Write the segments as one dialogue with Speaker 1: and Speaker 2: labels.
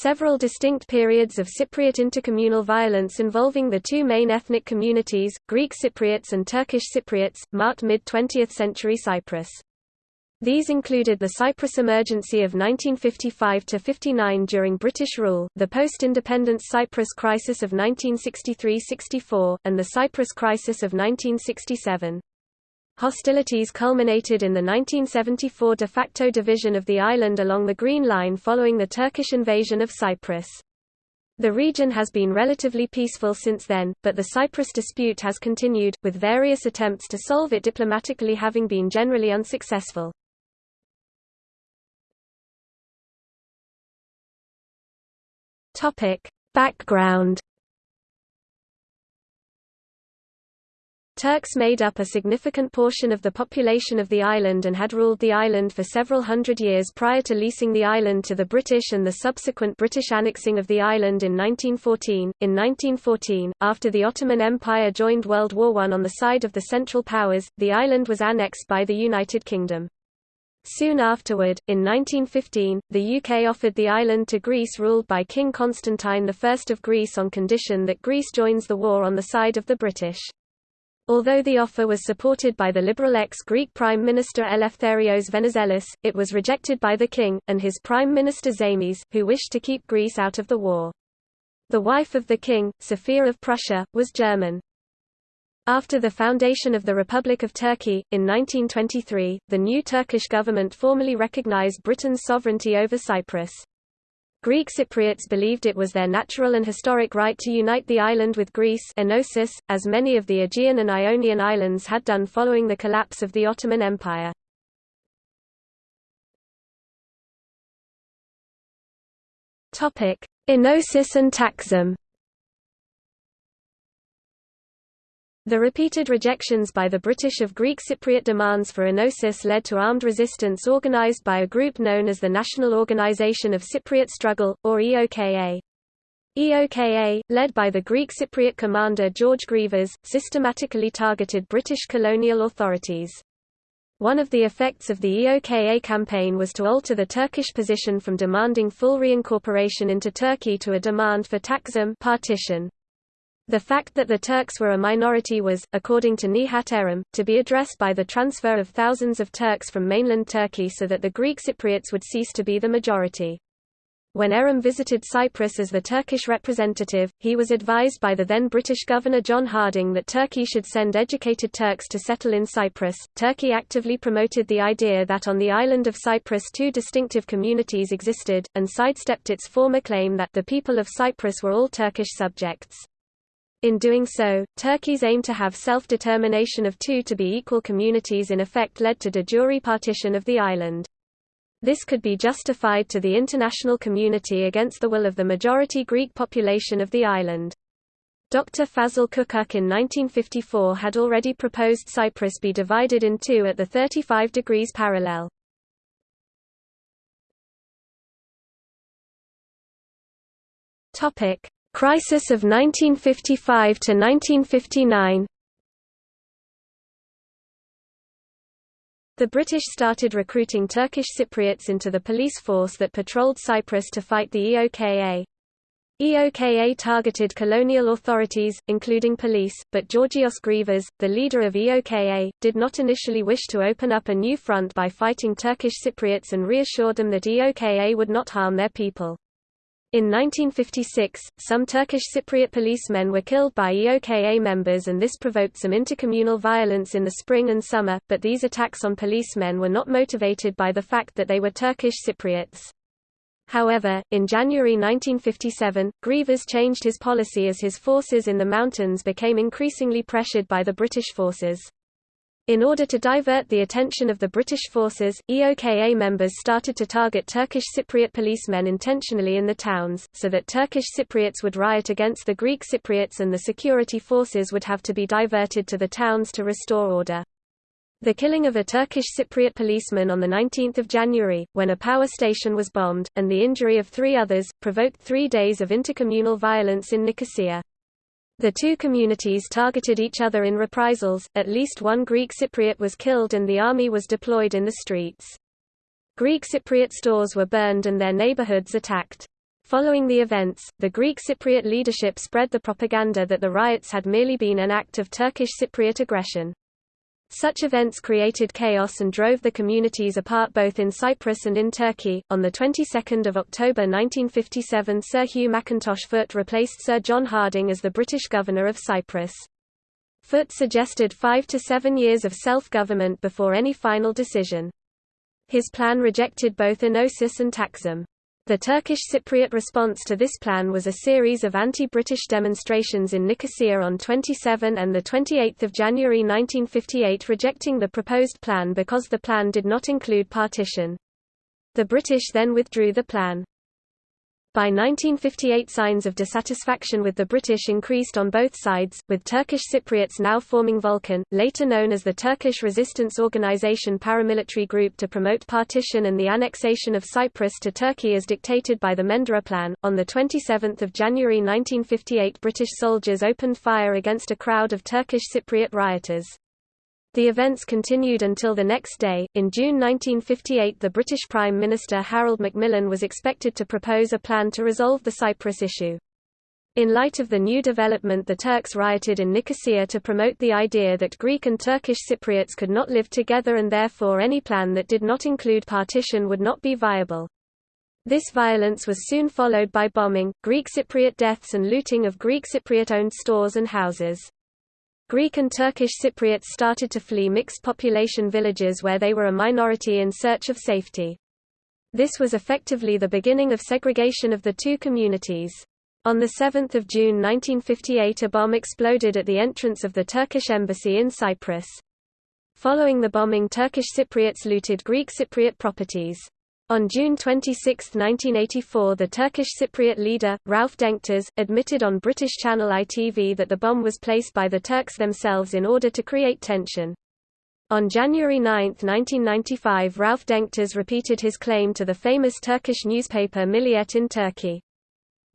Speaker 1: Several distinct periods of Cypriot intercommunal violence involving the two main ethnic communities, Greek Cypriots and Turkish Cypriots, marked mid-20th century Cyprus. These included the Cyprus Emergency of 1955–59 during British rule, the post-independence Cyprus crisis of 1963–64, and the Cyprus crisis of 1967. Hostilities culminated in the 1974 de facto division of the island along the Green Line following the Turkish invasion of Cyprus. The region has been relatively peaceful since then, but the Cyprus dispute has continued, with various attempts to solve it diplomatically having been generally unsuccessful. Background Turks made up a significant portion of the population of the island and had ruled the island for several hundred years prior to leasing the island to the British and the subsequent British annexing of the island in 1914. In 1914, after the Ottoman Empire joined World War I on the side of the Central Powers, the island was annexed by the United Kingdom. Soon afterward, in 1915, the UK offered the island to Greece ruled by King Constantine I of Greece on condition that Greece joins the war on the side of the British. Although the offer was supported by the liberal ex-Greek Prime Minister Eleftherios Venizelos, it was rejected by the king, and his Prime Minister Zaimis, who wished to keep Greece out of the war. The wife of the king, Sophia of Prussia, was German. After the foundation of the Republic of Turkey, in 1923, the new Turkish government formally recognized Britain's sovereignty over Cyprus. Greek Cypriots believed it was their natural and historic right to unite the island with Greece enosis, as many of the Aegean and Ionian islands had done following the collapse of the Ottoman Empire. Enosis and Taksim The repeated rejections by the British of Greek Cypriot demands for enosis led to armed resistance organised by a group known as the National Organisation of Cypriot Struggle, or EOKA. EOKA, led by the Greek Cypriot commander George Grivas, systematically targeted British colonial authorities. One of the effects of the EOKA campaign was to alter the Turkish position from demanding full reincorporation into Turkey to a demand for taksim partition. The fact that the Turks were a minority was, according to Nihat Erim, to be addressed by the transfer of thousands of Turks from mainland Turkey so that the Greek Cypriots would cease to be the majority. When Erim visited Cyprus as the Turkish representative, he was advised by the then British Governor John Harding that Turkey should send educated Turks to settle in Cyprus. Turkey actively promoted the idea that on the island of Cyprus two distinctive communities existed, and sidestepped its former claim that the people of Cyprus were all Turkish subjects. In doing so, Turkey's aim to have self-determination of two to be equal communities in effect led to de jure partition of the island. This could be justified to the international community against the will of the majority Greek population of the island. Dr. Fazıl Kukuk in 1954 had already proposed Cyprus be divided in two at the 35 degrees parallel. Topic: Crisis of 1955 to 1959 The British started recruiting Turkish Cypriots into the police force that patrolled Cyprus to fight the EOKA. EOKA targeted colonial authorities, including police, but Georgios Grivas, the leader of EOKA, did not initially wish to open up a new front by fighting Turkish Cypriots and reassured them that EOKA would not harm their people. In 1956, some Turkish Cypriot policemen were killed by EOKA members and this provoked some intercommunal violence in the spring and summer, but these attacks on policemen were not motivated by the fact that they were Turkish Cypriots. However, in January 1957, Grivas changed his policy as his forces in the mountains became increasingly pressured by the British forces. In order to divert the attention of the British forces, EOKA members started to target Turkish Cypriot policemen intentionally in the towns, so that Turkish Cypriots would riot against the Greek Cypriots and the security forces would have to be diverted to the towns to restore order. The killing of a Turkish Cypriot policeman on 19 January, when a power station was bombed, and the injury of three others, provoked three days of intercommunal violence in Nicosia. The two communities targeted each other in reprisals, at least one Greek Cypriot was killed and the army was deployed in the streets. Greek Cypriot stores were burned and their neighborhoods attacked. Following the events, the Greek Cypriot leadership spread the propaganda that the riots had merely been an act of Turkish Cypriot aggression. Such events created chaos and drove the communities apart both in Cyprus and in Turkey. On the 22nd of October 1957, Sir Hugh Mackintosh Foot replaced Sir John Harding as the British governor of Cyprus. Foot suggested five to seven years of self-government before any final decision. His plan rejected both Enosis and Taksim. The Turkish Cypriot response to this plan was a series of anti-British demonstrations in Nicosia on 27 and 28 January 1958 rejecting the proposed plan because the plan did not include partition. The British then withdrew the plan. By 1958 signs of dissatisfaction with the British increased on both sides, with Turkish Cypriots now forming Volkan, later known as the Turkish Resistance Organization paramilitary group to promote partition and the annexation of Cyprus to Turkey as dictated by the Menderes Plan. On 27 January 1958 British soldiers opened fire against a crowd of Turkish Cypriot rioters. The events continued until the next day. In June 1958, the British Prime Minister Harold Macmillan was expected to propose a plan to resolve the Cyprus issue. In light of the new development the Turks rioted in Nicosia to promote the idea that Greek and Turkish Cypriots could not live together and therefore any plan that did not include partition would not be viable. This violence was soon followed by bombing, Greek Cypriot deaths and looting of Greek Cypriot-owned stores and houses. Greek and Turkish Cypriots started to flee mixed population villages where they were a minority in search of safety. This was effectively the beginning of segregation of the two communities. On 7 June 1958 a bomb exploded at the entrance of the Turkish embassy in Cyprus. Following the bombing Turkish Cypriots looted Greek Cypriot properties. On June 26, 1984 the Turkish Cypriot leader, Rauf Denktaş, admitted on British channel ITV that the bomb was placed by the Turks themselves in order to create tension. On January 9, 1995 Rauf Denktaş repeated his claim to the famous Turkish newspaper Milliyet in Turkey.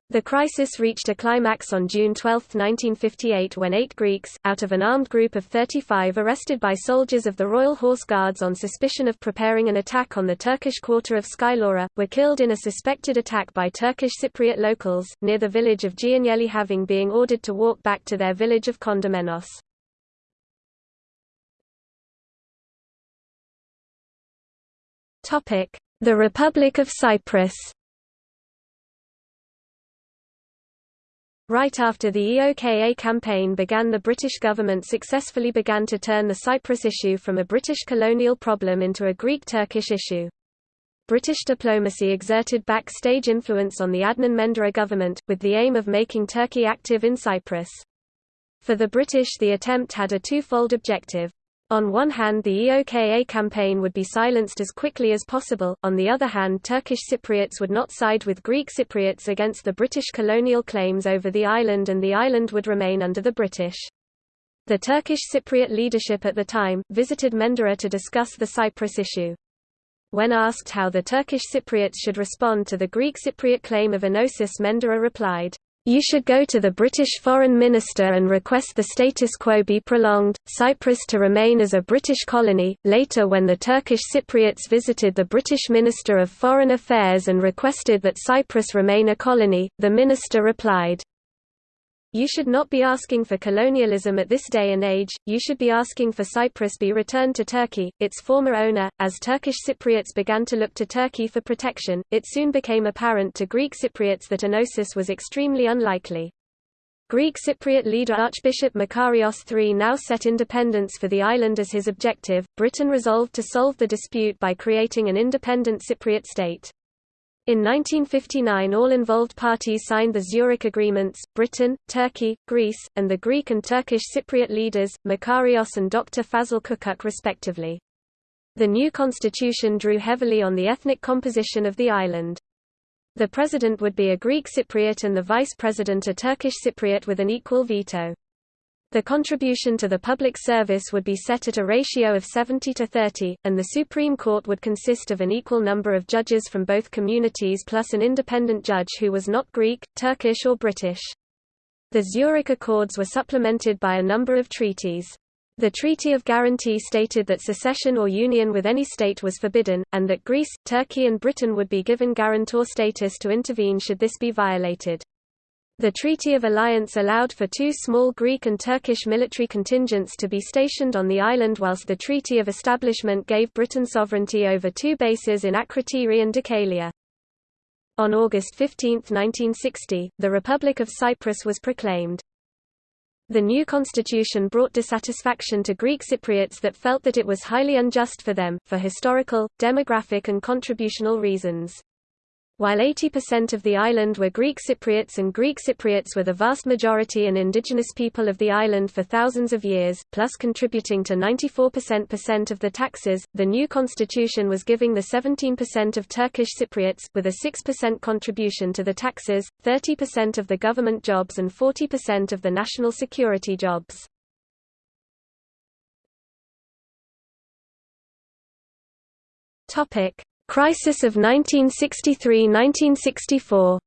Speaker 1: The crisis reached a climax on June 12, 1958 when eight Greeks, out of an armed group of 35 arrested by soldiers of the Royal Horse Guards on suspicion of preparing an attack on the Turkish quarter of Skylloura, were killed in a suspected attack by Turkish Cypriot locals, near the village of Geunyeli having being ordered to walk back to their village of Kondemenos. The Republic of Cyprus Right after the EOKA campaign began the British government successfully began to turn the Cyprus issue from a British colonial problem into a Greek-Turkish issue. British diplomacy exerted backstage influence on the Adnan Menderes government, with the aim of making Turkey active in Cyprus. For the British the attempt had a twofold objective. On one hand the EOKA campaign would be silenced as quickly as possible, on the other hand Turkish Cypriots would not side with Greek Cypriots against the British colonial claims over the island and the island would remain under the British. The Turkish Cypriot leadership at the time, visited Menderes to discuss the Cyprus issue. When asked how the Turkish Cypriots should respond to the Greek Cypriot claim of Enosis Menderes replied, you should go to the British Foreign Minister and request the status quo be prolonged, Cyprus to remain as a British colony. Later, when the Turkish Cypriots visited the British Minister of Foreign Affairs and requested that Cyprus remain a colony, the minister replied, you should not be asking for colonialism at this day and age, you should be asking for Cyprus be returned to Turkey, its former owner. As Turkish Cypriots began to look to Turkey for protection, it soon became apparent to Greek Cypriots that Enosis was extremely unlikely. Greek Cypriot leader Archbishop Makarios III now set independence for the island as his objective. Britain resolved to solve the dispute by creating an independent Cypriot state. In 1959 all involved parties signed the Zurich Agreements, Britain, Turkey, Greece, and the Greek and Turkish Cypriot leaders, Makarios and Dr. Fazıl Kukuk respectively. The new constitution drew heavily on the ethnic composition of the island. The president would be a Greek Cypriot and the vice president a Turkish Cypriot with an equal veto. The contribution to the public service would be set at a ratio of 70 to 30, and the Supreme Court would consist of an equal number of judges from both communities plus an independent judge who was not Greek, Turkish or British. The Zurich Accords were supplemented by a number of treaties. The Treaty of Guarantee stated that secession or union with any state was forbidden, and that Greece, Turkey and Britain would be given guarantor status to intervene should this be violated. The Treaty of Alliance allowed for two small Greek and Turkish military contingents to be stationed on the island whilst the Treaty of Establishment gave Britain sovereignty over two bases in Akrotiri and Dhekelia. On August 15, 1960, the Republic of Cyprus was proclaimed. The new constitution brought dissatisfaction to Greek Cypriots that felt that it was highly unjust for them, for historical, demographic and contributional reasons. While 80% of the island were Greek Cypriots and Greek Cypriots were the vast majority and indigenous people of the island for thousands of years, plus contributing to 94% of the taxes, the new constitution was giving the 17% of Turkish Cypriots, with a 6% contribution to the taxes, 30% of the government jobs and 40% of the national security jobs. Topic. Crisis of 1963–1964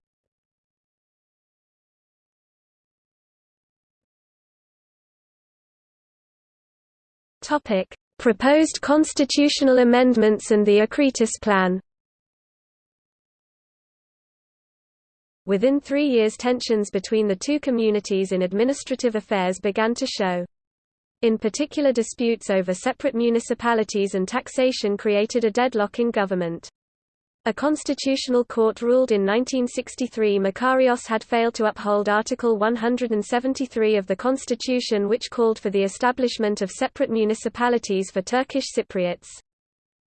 Speaker 1: Topic: Proposed constitutional amendments and the Akritis Plan. Within three years tensions between the two communities in administrative affairs began to show. In particular disputes over separate municipalities and taxation created a deadlock in government. A constitutional court ruled in 1963 Makarios had failed to uphold Article 173 of the constitution which called for the establishment of separate municipalities for Turkish Cypriots.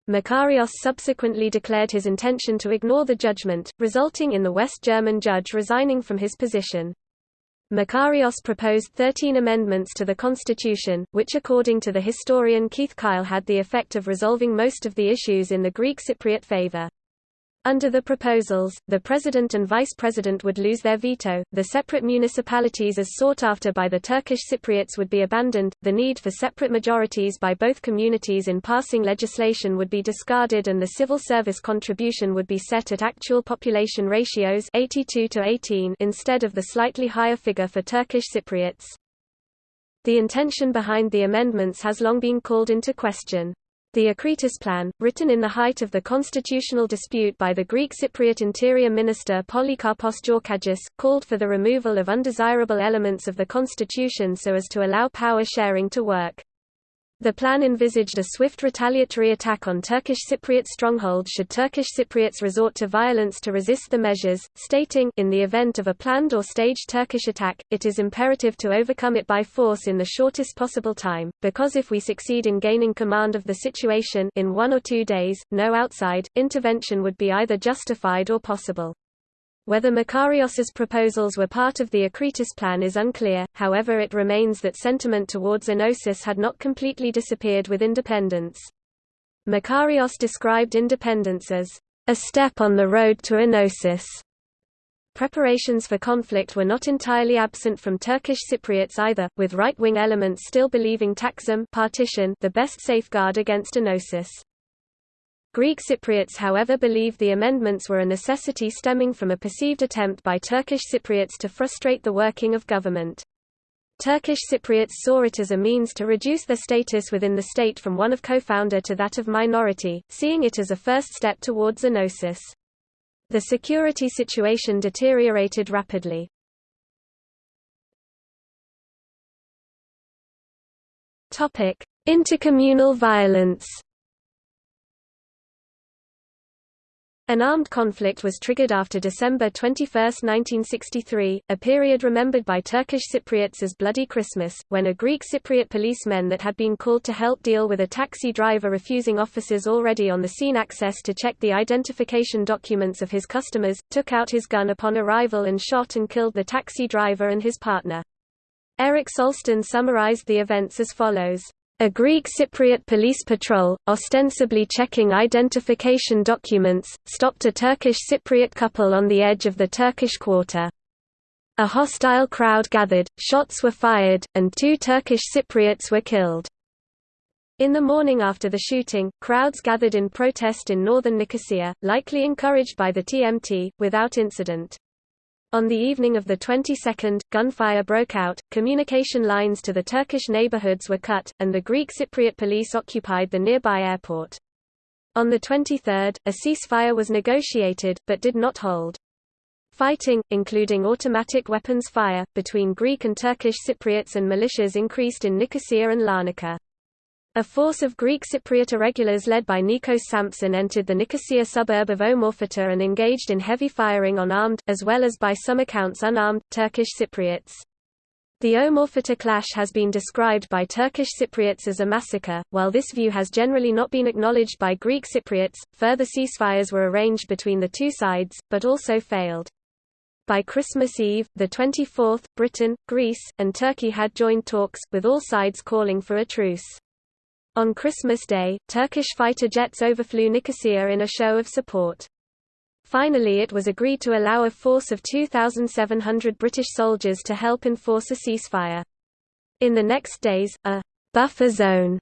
Speaker 1: Makarios subsequently declared his intention to ignore the judgment, resulting in the West German judge resigning from his position. Makarios proposed 13 amendments to the constitution, which according to the historian Keith Kyle had the effect of resolving most of the issues in the Greek Cypriot favor. Under the proposals, the president and vice president would lose their veto, the separate municipalities as sought after by the Turkish Cypriots would be abandoned, the need for separate majorities by both communities in passing legislation would be discarded and the civil service contribution would be set at actual population ratios 82 to 18 instead of the slightly higher figure for Turkish Cypriots. The intention behind the amendments has long been called into question. The Akritis Plan, written in the height of the constitutional dispute by the Greek Cypriot Interior Minister Polycarpos Georkadjis, called for the removal of undesirable elements of the constitution so as to allow power sharing to work. The plan envisaged a swift retaliatory attack on Turkish Cypriot strongholds should Turkish Cypriots resort to violence to resist the measures, stating in the event of a planned or staged Turkish attack, it is imperative to overcome it by force in the shortest possible time, because if we succeed in gaining command of the situation in one or two days, no outside, intervention would be either justified or possible. Whether Makarios's proposals were part of the Akritis plan is unclear, however it remains that sentiment towards Enosis had not completely disappeared with independence. Makarios described independence as a step on the road to Enosis. Preparations for conflict were not entirely absent from Turkish Cypriots either, with right-wing elements still believing Taksim partition the best safeguard against Enosis. Greek Cypriots however believed the amendments were a necessity stemming from a perceived attempt by Turkish Cypriots to frustrate the working of government. Turkish Cypriots saw it as a means to reduce their status within the state from one of co-founder to that of minority, seeing it as a first step towards enosis. The security situation deteriorated rapidly. Intercommunal violence An armed conflict was triggered after December 21, 1963, a period remembered by Turkish Cypriots as Bloody Christmas, when a Greek Cypriot policeman that had been called to help deal with a taxi driver refusing officers already on the scene access to check the identification documents of his customers, took out his gun upon arrival and shot and killed the taxi driver and his partner. Eric Solsten summarized the events as follows. A Greek Cypriot police patrol, ostensibly checking identification documents, stopped a Turkish Cypriot couple on the edge of the Turkish quarter. A hostile crowd gathered, shots were fired, and two Turkish Cypriots were killed. In the morning after the shooting, crowds gathered in protest in northern Nicosia, likely encouraged by the TMT, without incident. On the evening of the 22nd, gunfire broke out, communication lines to the Turkish neighborhoods were cut, and the Greek Cypriot police occupied the nearby airport. On the 23rd, a ceasefire was negotiated, but did not hold. Fighting, including automatic weapons fire, between Greek and Turkish Cypriots and militias increased in Nicosia and Larnaca. A force of Greek Cypriot irregulars led by Nikos Sampson entered the Nicosia suburb of Omorphita and engaged in heavy firing on armed, as well as by some accounts unarmed, Turkish Cypriots. The Omorphita clash has been described by Turkish Cypriots as a massacre, while this view has generally not been acknowledged by Greek Cypriots. Further ceasefires were arranged between the two sides, but also failed. By Christmas Eve, the 24th, Britain, Greece, and Turkey had joined talks, with all sides calling for a truce. On Christmas Day, Turkish fighter jets overflew Nicosia in a show of support. Finally it was agreed to allow a force of 2,700 British soldiers to help enforce a ceasefire. In the next days, a «buffer zone»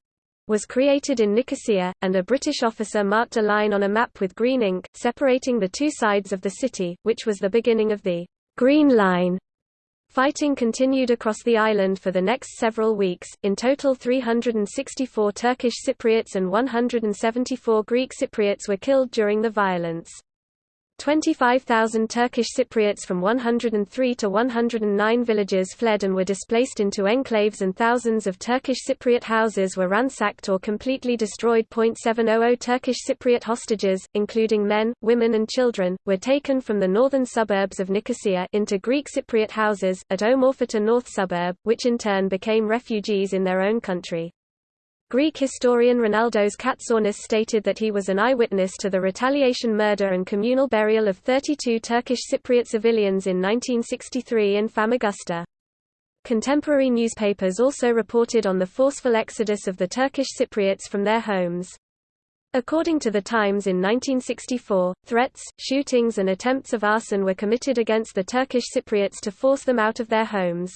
Speaker 1: was created in Nicosia, and a British officer marked a line on a map with green ink, separating the two sides of the city, which was the beginning of the Green Line. Fighting continued across the island for the next several weeks, in total 364 Turkish Cypriots and 174 Greek Cypriots were killed during the violence. 25,000 Turkish Cypriots from 103 to 109 villages fled and were displaced into enclaves and thousands of Turkish Cypriot houses were ransacked or completely destroyed. 700 Turkish Cypriot hostages, including men, women and children, were taken from the northern suburbs of Nicosia into Greek Cypriot houses, at Omorphita North suburb, which in turn became refugees in their own country. Greek historian Rolandos Katsiaounis stated that he was an eyewitness to the retaliation murder and communal burial of 32 Turkish Cypriot civilians in 1963 in Famagusta. Contemporary newspapers also reported on the forceful exodus of the Turkish Cypriots from their homes. According to the Times in 1964, threats, shootings and attempts of arson were committed against the Turkish Cypriots to force them out of their homes.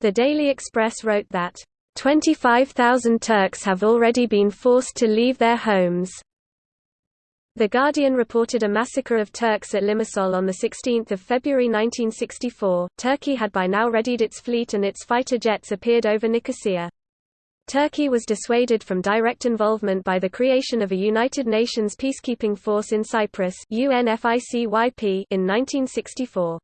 Speaker 1: The Daily Express wrote that 25,000 Turks have already been forced to leave their homes. The Guardian reported a massacre of Turks at Limassol on 16 February 1964. Turkey had by now readied its fleet and its fighter jets appeared over Nicosia. Turkey was dissuaded from direct involvement by the creation of a United Nations peacekeeping force in Cyprus in 1964.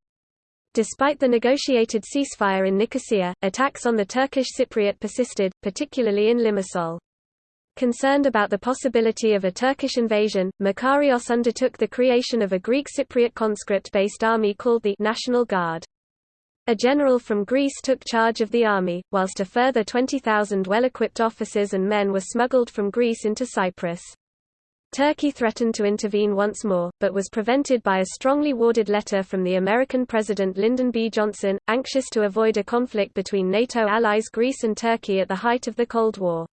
Speaker 1: Despite the negotiated ceasefire in Nicosia, attacks on the Turkish Cypriot persisted, particularly in Limassol. Concerned about the possibility of a Turkish invasion, Makarios undertook the creation of a Greek Cypriot conscript-based army called the National Guard. A general from Greece took charge of the army, whilst a further 20,000 well-equipped officers and men were smuggled from Greece into Cyprus. Turkey threatened to intervene once more, but was prevented by a strongly worded letter from the American President Lyndon B. Johnson, anxious to avoid a conflict between NATO allies Greece and Turkey at the height of the Cold War.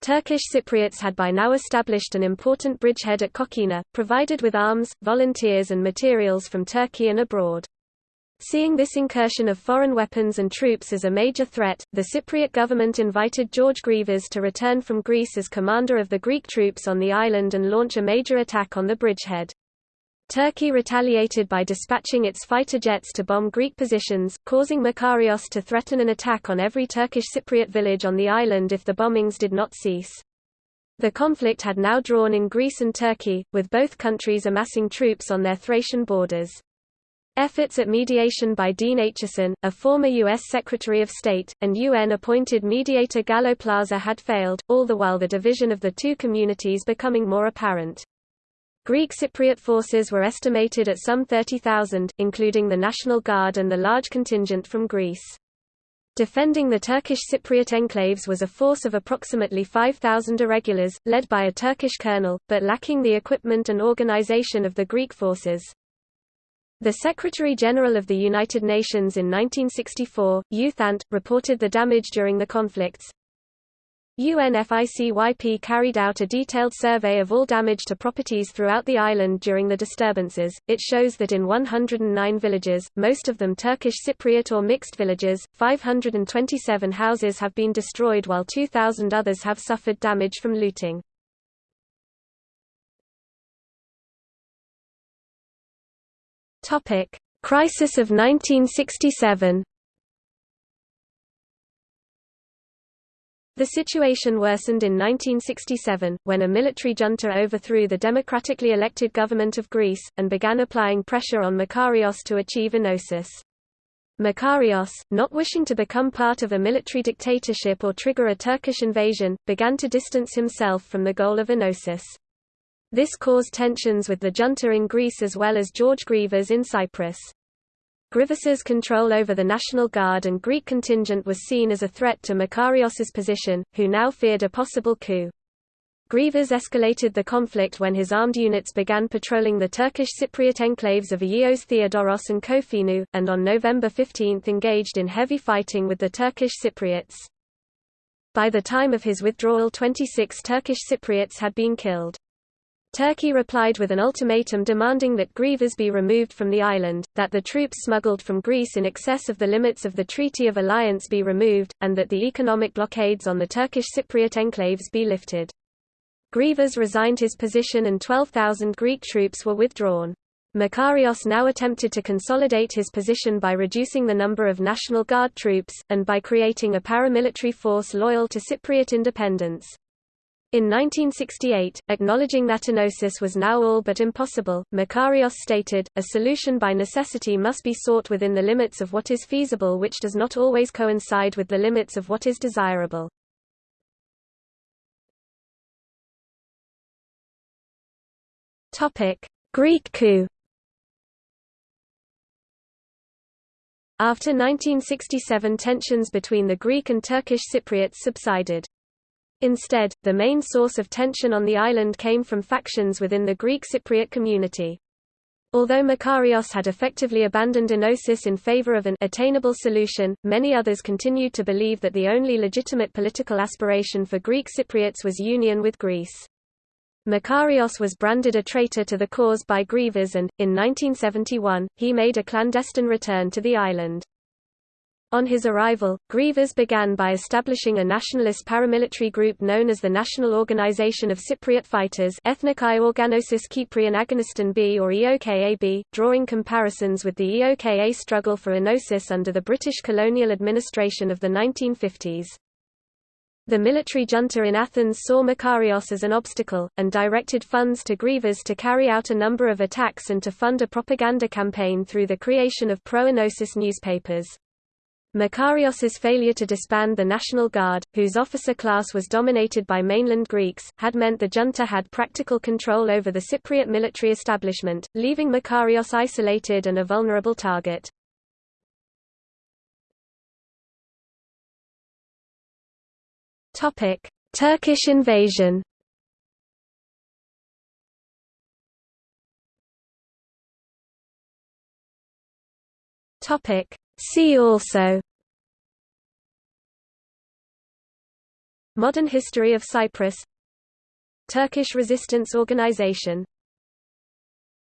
Speaker 1: Turkish Cypriots had by now established an important bridgehead at Kokkina, provided with arms, volunteers and materials from Turkey and abroad. Seeing this incursion of foreign weapons and troops as a major threat, the Cypriot government invited George Grivas to return from Greece as commander of the Greek troops on the island and launch a major attack on the bridgehead. Turkey retaliated by dispatching its fighter jets to bomb Greek positions, causing Makarios to threaten an attack on every Turkish Cypriot village on the island if the bombings did not cease. The conflict had now drawn in Greece and Turkey, with both countries amassing troops on their Thracian borders. Efforts at mediation by Dean Acheson, a former U.S. Secretary of State, and UN-appointed mediator Galo Plaza had failed, all the while the division of the two communities becoming more apparent. Greek Cypriot forces were estimated at some 30,000, including the National Guard and the large contingent from Greece. Defending the Turkish Cypriot enclaves was a force of approximately 5,000 irregulars, led by a Turkish colonel, but lacking the equipment and organization of the Greek forces. The Secretary-General of the United Nations in 1964, U Thant, reported the damage during the conflicts. UNFICYP carried out a detailed survey of all damage to properties throughout the island during the disturbances. It shows that in 109 villages, most of them Turkish Cypriot or mixed villages, 527 houses have been destroyed while 2,000 others have suffered damage from looting. Topic: Crisis of 1967 The situation worsened in 1967, when a military junta overthrew the democratically elected government of Greece, and began applying pressure on Makarios to achieve enosis. Makarios, not wishing to become part of a military dictatorship or trigger a Turkish invasion, began to distance himself from the goal of enosis. This caused tensions with the junta in Greece as well as George Grivas in Cyprus. Grivas's control over the National Guard and Greek contingent was seen as a threat to Makarios's position, who now feared a possible coup. Grivas escalated the conflict when his armed units began patrolling the Turkish Cypriot enclaves of Ayios Theodoros and Kofinou, and on November 15 engaged in heavy fighting with the Turkish Cypriots. By the time of his withdrawal 26 Turkish Cypriots had been killed. Turkey replied with an ultimatum demanding that Grivas be removed from the island, that the troops smuggled from Greece in excess of the limits of the Treaty of Alliance be removed, and that the economic blockades on the Turkish Cypriot enclaves be lifted. Grivas resigned his position and 12,000 Greek troops were withdrawn. Makarios now attempted to consolidate his position by reducing the number of National Guard troops, and by creating a paramilitary force loyal to Cypriot independence. In 1968, acknowledging that enosis was now all but impossible, Makarios stated, a solution by necessity must be sought within the limits of what is feasible which does not always coincide with the limits of what is desirable. Greek coup After 1967 tensions between the Greek and Turkish Cypriots subsided. Instead, the main source of tension on the island came from factions within the Greek Cypriot community. Although Makarios had effectively abandoned enosis in favor of an attainable solution, many others continued to believe that the only legitimate political aspiration for Greek Cypriots was union with Greece. Makarios was branded a traitor to the cause by Grivas and, in 1971, he made a clandestine return to the island. On his arrival, Grivas began by establishing a nationalist paramilitary group known as the National Organization of Cypriot Fighters Ethnikai Organosis Kyprion Agoniston B or EOKAB, drawing comparisons with the EOKA struggle for enosis under the British colonial administration of the 1950s. The military junta in Athens saw Makarios as an obstacle, and directed funds to Grivas to carry out a number of attacks and to fund a propaganda campaign through the creation of pro-enosis newspapers. Makarios's failure to disband the National Guard, whose officer class was dominated by mainland Greeks, had meant the junta had practical control over the Cypriot military establishment, leaving Makarios isolated and a vulnerable target. Turkish invasion Topic See also. Modern history of Cyprus. Turkish resistance organization